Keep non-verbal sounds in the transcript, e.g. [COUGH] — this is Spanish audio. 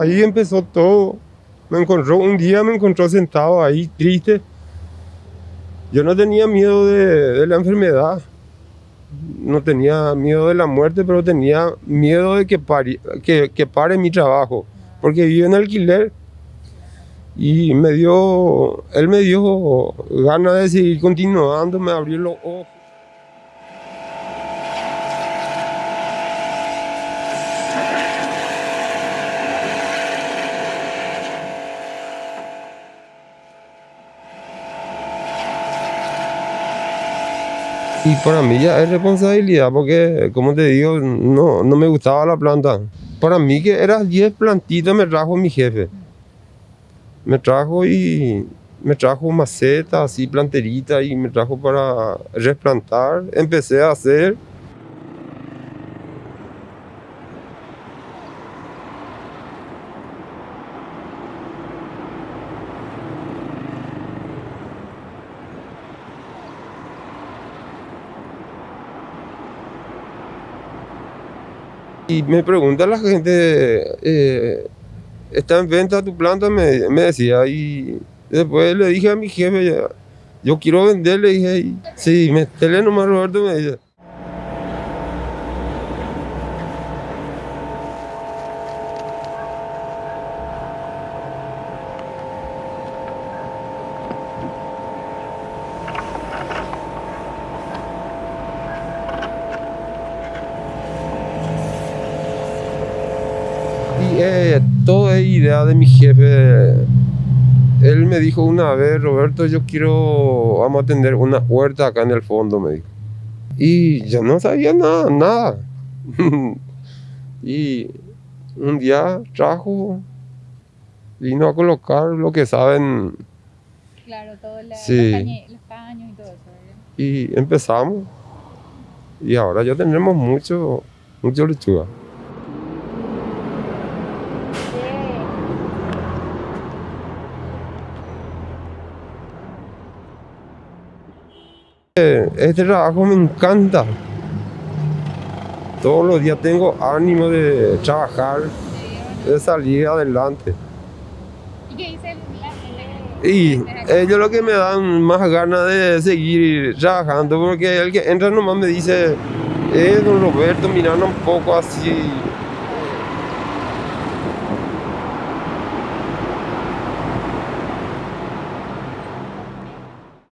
Ahí empezó todo. Me encontró, un día me encontró sentado ahí, triste. Yo no tenía miedo de, la enfermedad. No tenía miedo de la muerte, pero tenía miedo de que pare, que, pare mi trabajo. Porque vivo en alquiler. Y me dio, él me dio ganas de seguir continuando, me abrió los ojos. Y para mí ya es responsabilidad porque, como te digo, no, no me gustaba la planta. Para mí que eran 10 plantitas me trajo mi jefe. Me trajo y me trajo macetas, así planteritas y me trajo para replantar. Empecé a hacer Y me pregunta la gente, eh, ¿está en venta tu planta? Me, decía. Y después le dije a mi jefe, yo quiero venderle. dije, sí, metele nomás Roberto, me dice. Eh, todo es idea de mi jefe. Él me dijo una vez, Roberto, yo quiero, vamos a tener una huerta acá en el fondo, me dijo. Y yo no sabía nada, nada. [LAUGHS] y un día trajo, vino a colocar lo que saben. Claro, todos los, caños y todo eso. Y empezamos. Y ahora ya tenemos mucho, mucho lechuga. Este trabajo me encanta. Todos los días tengo ánimo de trabajar, de salir adelante. ¿Y qué dice Y ellos lo que me dan más ganas de seguir trabajando, porque el que entra nomás me dice, eh, don Roberto, mirando un poco así.